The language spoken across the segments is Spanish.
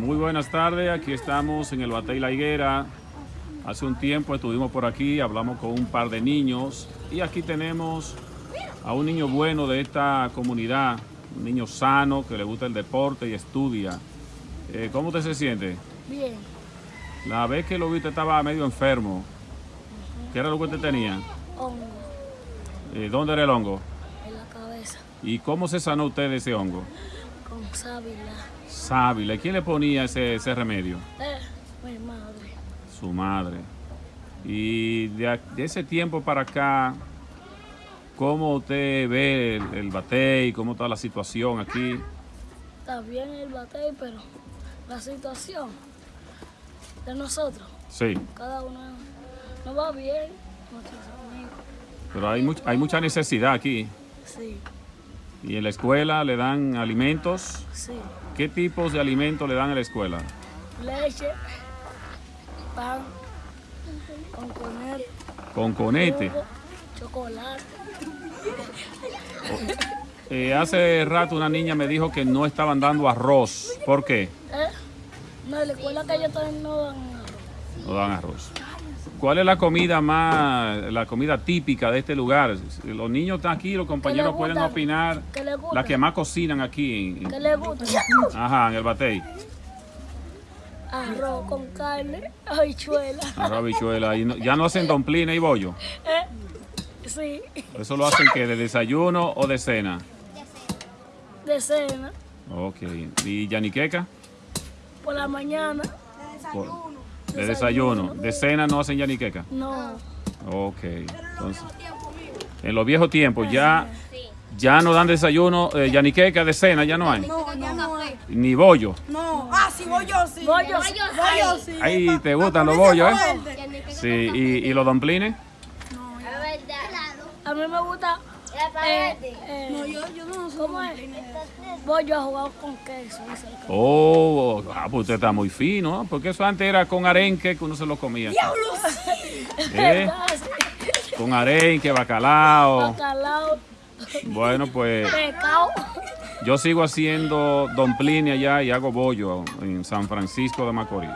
Muy buenas tardes, aquí estamos en el Batey La Higuera. Hace un tiempo estuvimos por aquí, hablamos con un par de niños y aquí tenemos a un niño bueno de esta comunidad, un niño sano que le gusta el deporte y estudia. Eh, ¿Cómo usted se siente? Bien, La vez que lo vi usted estaba medio enfermo. ¿Qué era lo que usted tenía? hongo Eh, ¿Dónde era el hongo? en la cabeza ¿Y cómo se sanó usted de ese hongo? Con sábila. Sábila. ¿Y quién le ponía ese, ese remedio? Eh, mi madre. Su madre. Y de, de ese tiempo para acá, ¿cómo usted ve el, el batey? ¿Cómo está la situación aquí? Está bien el batey, pero la situación de nosotros, Sí, cada uno no va bien, nuestros amigos. pero hay, much- hay mucha necesidad aquí. Sí, ¿Y en la escuela le dan alimentos? sí. ¿Qué tipos de alimentos le dan en la escuela? Leche, pan, con comer, Con conete. jugo, chocolate. Eh, hace rato una niña me dijo que no estaban dando arroz. ¿Por qué? Eh, no, en la escuela que yo estoy no dan arroz. No dan arroz. ¿Cuál es la comida más, la comida típica de este lugar? Los niños están aquí, los compañeros pueden opinar. ¿Qué le gusta? La que más cocinan aquí. ¿Qué le gusta? Ajá, en el batey. Arroz con carne, habichuela. Arroz, habichuela. Y no- ya no hacen domplines y bollo. Eh, sí, Eso lo hacen que de desayuno o de cena. de cena, Ok. ¿Y yaniqueca? por la mañana, Por- De desayuno. De cena no hacen yaniqueca. no. Ok. Entonces, en los viejos tiempos ya, ya no dan desayuno, eh, yaniqueca de cena, ya no hay. No, ya no hay. Ni bollo. No. Ah, sí, voy yo, sí. Bollo, Voy yo, sí. Ahí te gustan los bollos, ¿eh? Sí, ¿y, y los domplines? a mí me gusta eh, eh, No, yo, yo no soy. ¿cómo es? Bollo jugado con queso. Oh, ah, pues usted está muy fino, ¿no? Porque eso antes era con arenque que uno se lo comía. ¿Eh? Ah, sí. Con arenque, bacalao. Bacalao, Bueno, pues pescado. yo sigo haciendo domplines allá y hago bollo en San Francisco de Macorís.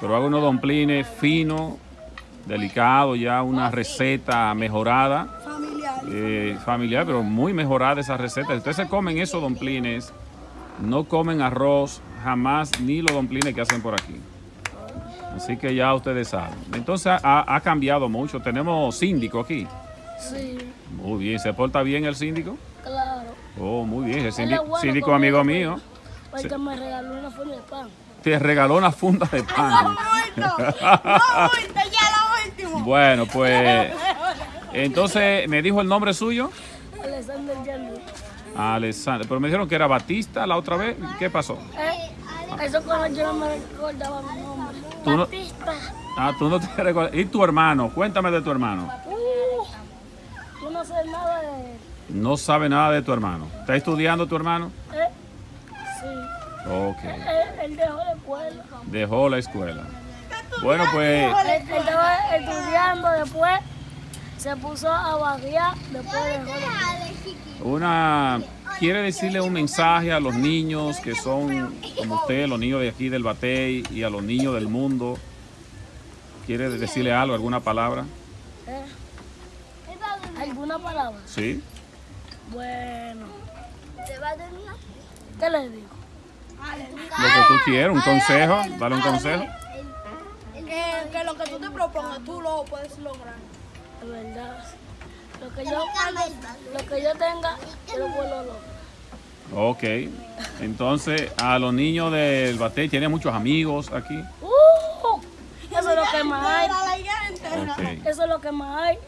Pero hago unos domplines finos, delicados, ya una receta mejorada. Familiar. eh, familiar, pero muy mejorada esa receta. Si ustedes se comen esos domplines, no comen arroz jamás, ni los domplines que hacen por aquí. Así que ya ustedes saben. Entonces ha, ha cambiado mucho. Tenemos síndico aquí. Sí, Muy bien. ¿Se porta bien el síndico? claro. Oh, muy bien. El síndico, bueno síndico conmigo, amigo mío. Porque me regaló una forma de pan. Te regaló una funda de pan. Muerto. No, muerto, ya lo último. Bueno, pues entonces me dijo el nombre suyo. Alexander Yerno. Alessandro. Pero me dijeron que era Batista la otra vez. ¿Qué pasó? Eh, eso cuando yo no me recordaba mi nombre. Tú no- Batista. Ah, tú no te recuerdas. ¿Y tu hermano? Cuéntame de tu hermano. Uh, yo no sé nada de él. No sabe nada de tu hermano. ¿Está estudiando tu hermano? Eh, sí. Ok. Él, él dejó la escuela. Dejó la escuela. Bueno, pues él estaba estudiando después. Se puso a vaguear. Después la una quiere decirle un mensaje a los niños que son como usted, los niños de aquí del Batey y a los niños del mundo. ¿Quiere decirle algo, alguna palabra? Eh. ¿Alguna palabra? Sí. Bueno. ¿Qué le digo? Lo que tú quieras, un consejo, dale un consejo. Que, que lo que tú te propongas, tú lo puedes lograr. De verdad. Lo que yo, lo que yo tenga, yo lo puedo lograr. Ok. Entonces, a los niños del Batey, tiene muchos amigos aquí. ¡Uh! Eso es lo que más hay. Para la higuera entera. Ok. Eso es lo que más hay.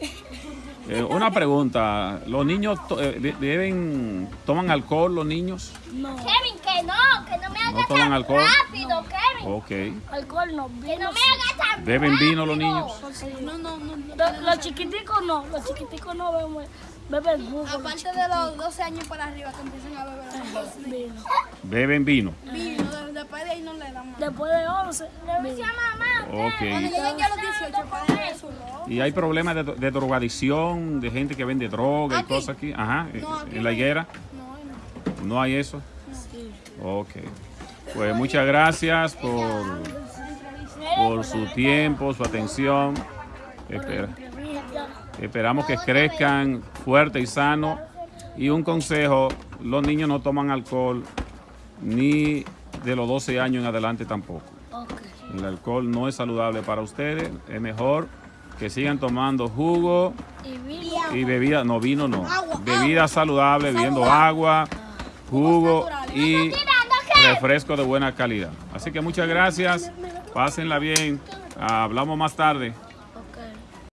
Eh, una pregunta, ¿los niños to- eh, de- deben, toman alcohol los niños? No. Kevin, que no, que no me ¿No hagas toman tan alcohol? rápido, Kevin. Ok. Alcohol no. Que no me hagas ¿Beben vino los niños? No, no, no. no. Los, los chiquiticos no. Los chiquiticos no beben, beben jugo. los Aparte de los 12 años para arriba que empiezan a beber. Vino. Beben vino. Vino, de- después de ahí no le dan más. Después de 11, vino. Mamá, Cuando lleguen ya a los 18 pueden beber su ropa. ¿Y hay problemas de, de drogadicción, de gente que vende droga y Aquí. cosas aquí? Ajá, No, aquí en la higuera. No, no. ¿No hay eso? Sí. Ok. Pues muchas gracias por, por su tiempo, su atención. Espera. Esperamos que crezcan fuertes y sanos. Y un consejo, los niños no toman alcohol ni de los 12 años en adelante tampoco. El alcohol no es saludable para ustedes. Es mejor que sigan tomando jugo Y bebida, no vino no. Bebida saludable, bebiendo agua, jugo y refresco de buena calidad. Así que muchas gracias. Pásenla bien. Hablamos más tarde.